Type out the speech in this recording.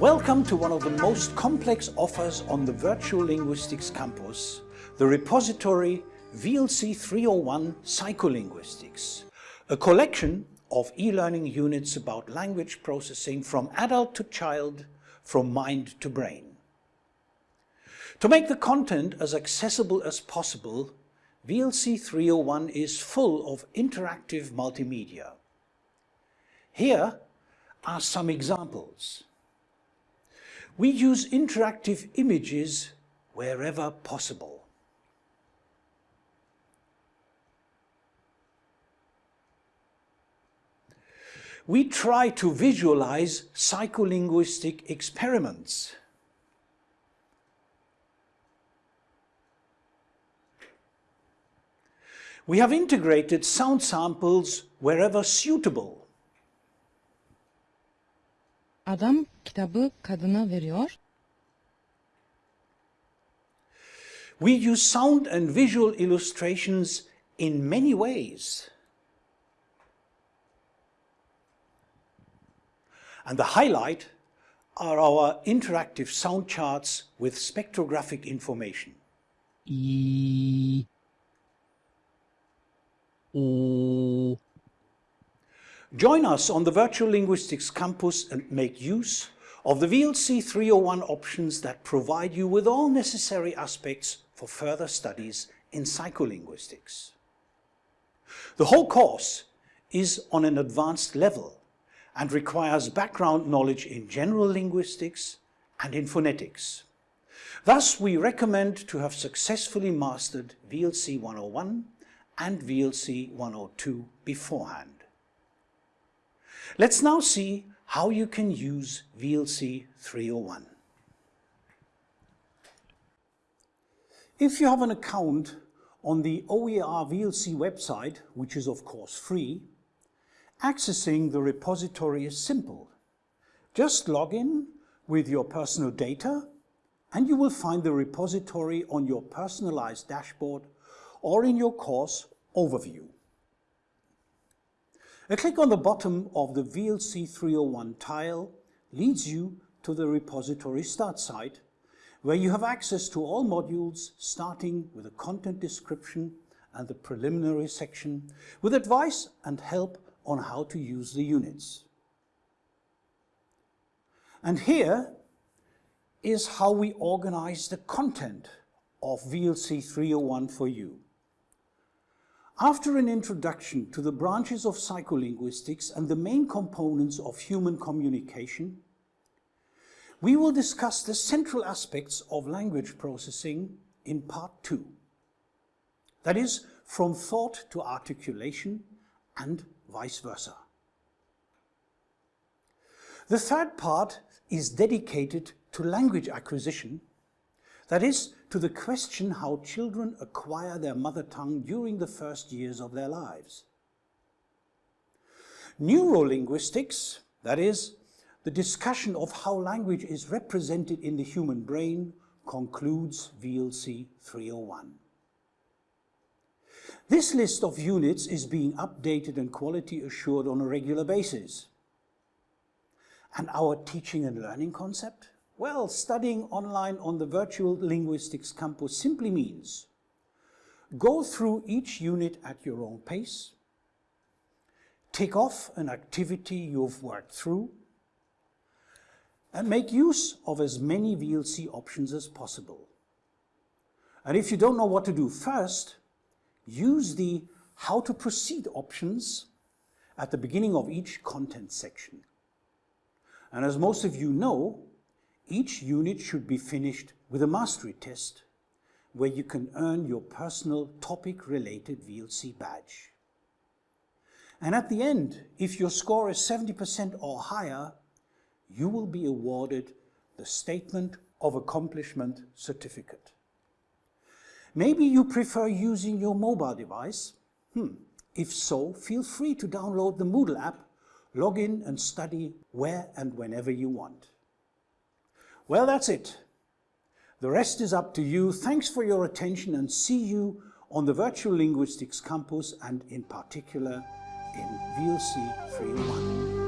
Welcome to one of the most complex offers on the Virtual Linguistics campus, the repository VLC 301 Psycholinguistics, a collection of e-learning units about language processing from adult to child, from mind to brain. To make the content as accessible as possible, VLC 301 is full of interactive multimedia. Here are some examples. We use interactive images wherever possible. We try to visualize psycholinguistic experiments. We have integrated sound samples wherever suitable. Adam kitabı kadına veriyor. We use sound and visual illustrations in many ways. And the highlight are our interactive sound charts with spectrographic information. İ. O. Join us on the Virtual Linguistics campus and make use of the VLC 301 options that provide you with all necessary aspects for further studies in psycholinguistics. The whole course is on an advanced level and requires background knowledge in general linguistics and in phonetics. Thus, we recommend to have successfully mastered VLC 101 and VLC 102 beforehand. Let's now see how you can use VLC 301. If you have an account on the OER VLC website, which is of course free, accessing the repository is simple. Just log in with your personal data and you will find the repository on your personalized dashboard or in your course overview. A click on the bottom of the VLC 301 tile leads you to the repository start site where you have access to all modules starting with a content description and the preliminary section with advice and help on how to use the units. And here is how we organize the content of VLC 301 for you. After an introduction to the branches of psycholinguistics and the main components of human communication, we will discuss the central aspects of language processing in part two. That is, from thought to articulation and vice versa. The third part is dedicated to language acquisition, that is, to the question how children acquire their mother tongue during the first years of their lives. Neurolinguistics, that is, the discussion of how language is represented in the human brain, concludes VLC 301. This list of units is being updated and quality assured on a regular basis. And our teaching and learning concept? Well, studying online on the Virtual Linguistics Campus simply means go through each unit at your own pace, tick off an activity you've worked through, and make use of as many VLC options as possible. And if you don't know what to do first, use the how to proceed options at the beginning of each content section. And as most of you know, each unit should be finished with a mastery test where you can earn your personal topic-related VLC badge. And at the end, if your score is 70% or higher, you will be awarded the Statement of Accomplishment Certificate. Maybe you prefer using your mobile device. Hmm. If so, feel free to download the Moodle app, log in and study where and whenever you want. Well, that's it. The rest is up to you. Thanks for your attention and see you on the Virtual Linguistics Campus and in particular in VLC 301.